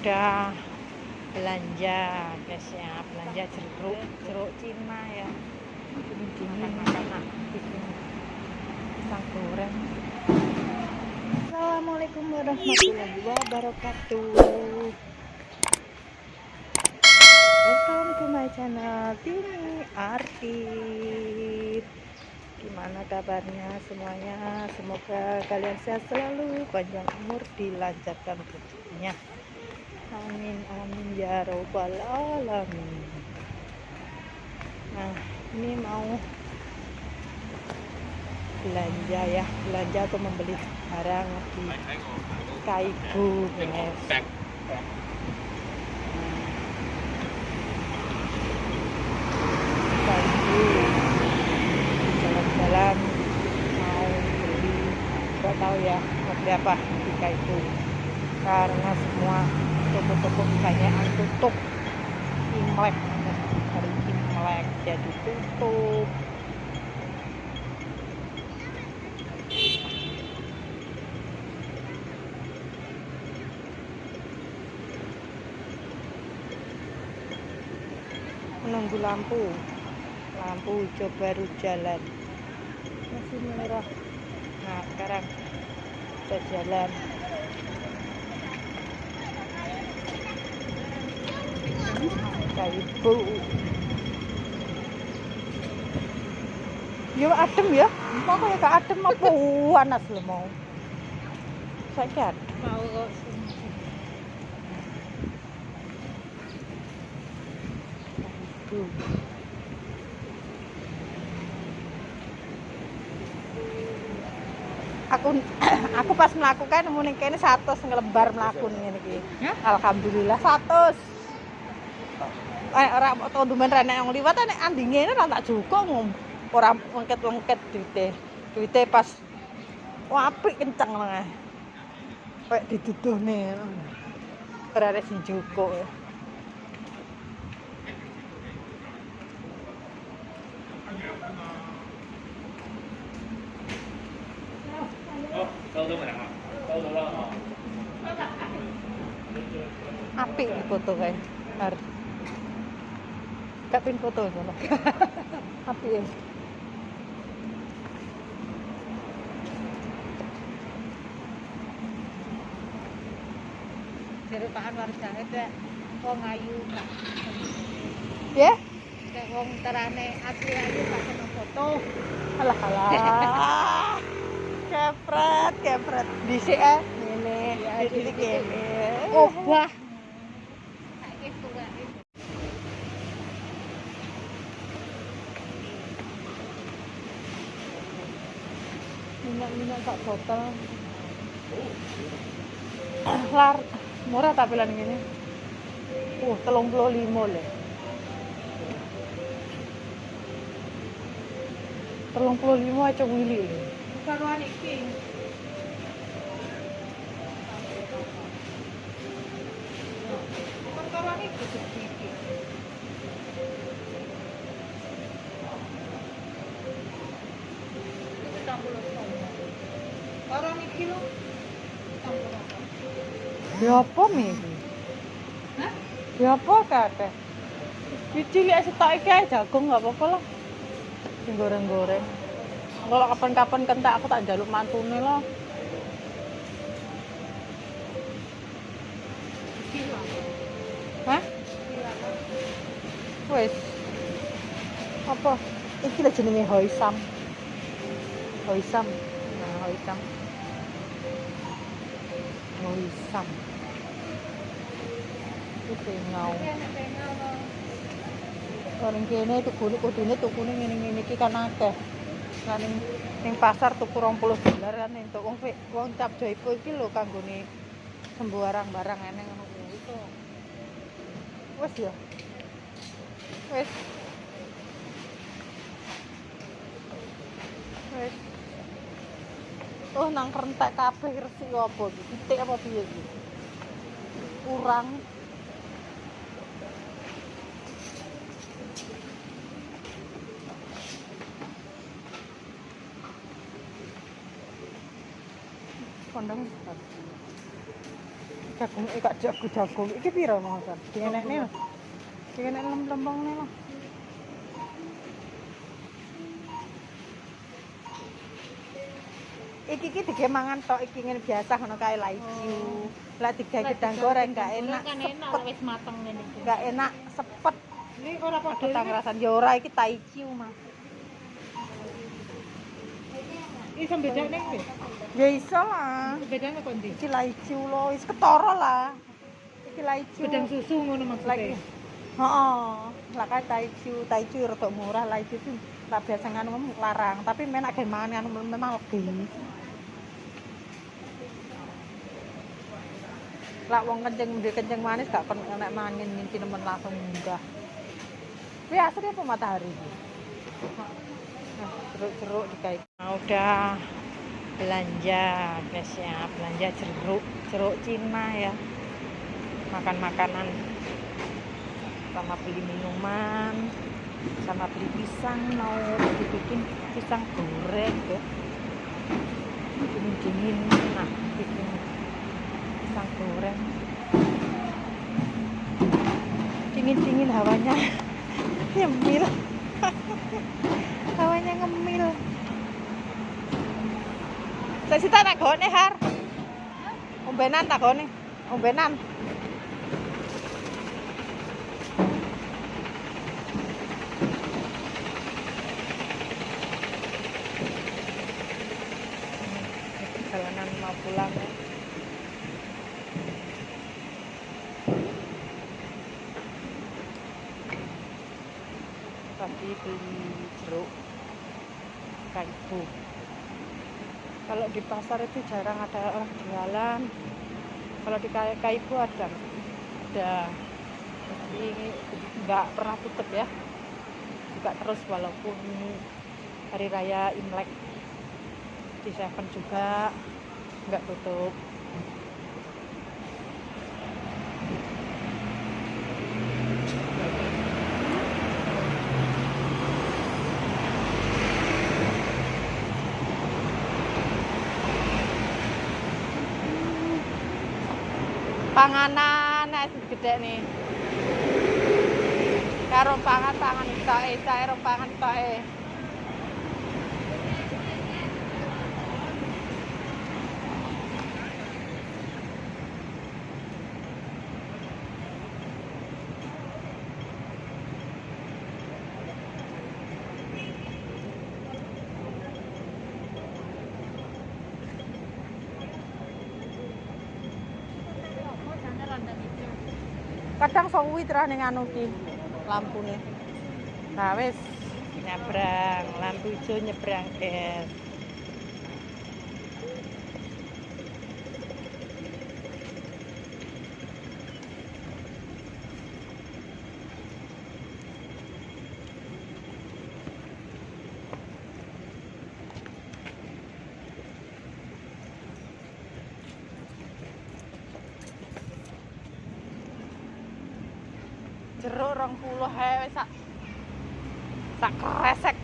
udah belanja guys ya belanja jeruk jeruk Cina ya. Ini dingin makan. Bikin pisang goreng. Assalamualaikum warahmatullahi wabarakatuh. Welcome to my channel Tini Artif Gimana kabarnya semuanya? Semoga kalian sehat selalu Panjang umur dilancarkan rezekinya Amin amin ya robbal alamin. Nah ini mau belanja ya belanja atau membeli barang di Kaibu Kaibu jalan-jalan mau beli nggak tahu ya seperti apa di Kaibu karena semua toko-toko kebanyakan tutup Imlek. Hari Imlek jadi tutup. Menunggu lampu. Lampu hijau baru jalan. Masih merah. Nah sekarang kita jalan Ya adem ya. Mau kayak adem apa panas lo mau. Saya mau kok Tuh. Aku aku pas melakukan ning kene 100 ngelebar mlaku ngene iki. Alhamdulillah 100. Ora to dumen renek yang liwat nek andinge ora tak ngom. Ora lengket-lengket duite. Duite pas apik kenceng nang. Kayak dituduhne. Ora ada sing jukuk. apik foto kae. Har. Gak pin foto ngono. apik ya. jeruk Pak Anwar Zahid ya wong ayu Kak. Ya? Kayak wong terane asli ayu gak kena foto Alah alah. Kepret, kepret. Ngene, Iya, dhisik dhisik. kene. obah minyak-minyak sak botol. Lar murah tapi lan ngene. Uh, 35 lho. 35 aja wili karuan iki karuan iki gede iki Itu campur sama. Karuan iki lho campur apa? Ya apa mi iki? Hah? Ya apa kakek? Cilik setok iki ae jagung enggak apa-apa lah. Sing goreng-goreng. Kalau kapan-kapan kentak aku tak jaluk mantune lah. Hah? Wes. Apa? Iki lah jenenge hoisam. Hoisam. Nah, hoisam. Hoisam. Loh. Orang kene tukune kudune tukune ngene-ngene iki kan akeh. Lah ning ning pasar tuku 20 dolar kan wong fik- wong cap jaipo iki lho kanggone sembarang barang eneng ngono kuwi. Wes ya. Wes. Wes. Oh nang rentek kabeh resik apa iki? Titik apa piye? Kurang kondang jagung iki gak jago jagung iki piro Mas? Dienekne. Dienek lempeng-lempeng lho. Iki iki dige mangan tok iki ngene biasa ngono kae laicu. Lah digawe gedang goreng gak enak. kan enak sepet. wis mateng ngene iki. Gak enak sepet. Ini ora padha Kita ngerasan ya ora iki taicu Mas. Iki sambedane kuwi. Ya iso lah. Bedane kok ndi? Iki laicu lho, wis ketara lah. Iki laicu. Bedang susu ngono maksudnya. Heeh. Lah kae taicu, taicu rada murah, laicu itu tak biasa nganu ngomong larang, tapi menak gen mangan memang lebih. Lah wong kenceng ndek kenceng manis gak kon nek mangan nyinci nemen langsung munggah. Kuwi asli apa matahari? Nah, jeruk-jeruk dikai. Nah, udah belanja guys ya, belanja jeruk, jeruk Cina ya. Makan makanan sama beli minuman sama beli pisang mau dibikin pisang goreng ya dingin dingin nah bikin pisang goreng. Dingin dingin hawanya ngemil hawanya ngemil saya sih tak gone har ombenan tak gone ombenan perjalanan mau pulang ya. Tadi beli jeruk kaibu. Kalau di pasar itu jarang ada orang jualan. Kalau di Kai- kaibu ada, ada. Jadi nggak pernah tutup ya. Buka terus walaupun hari raya Imlek di Seven juga nggak tutup panganan es gede nih karo pangan pangan itoke cair pangan itoke kadang suwi terus ning anu ki? Lampune. Nah wis. Nyebrang lampu hijau nyebrang guys jeruk rong puluh sak sak kresek.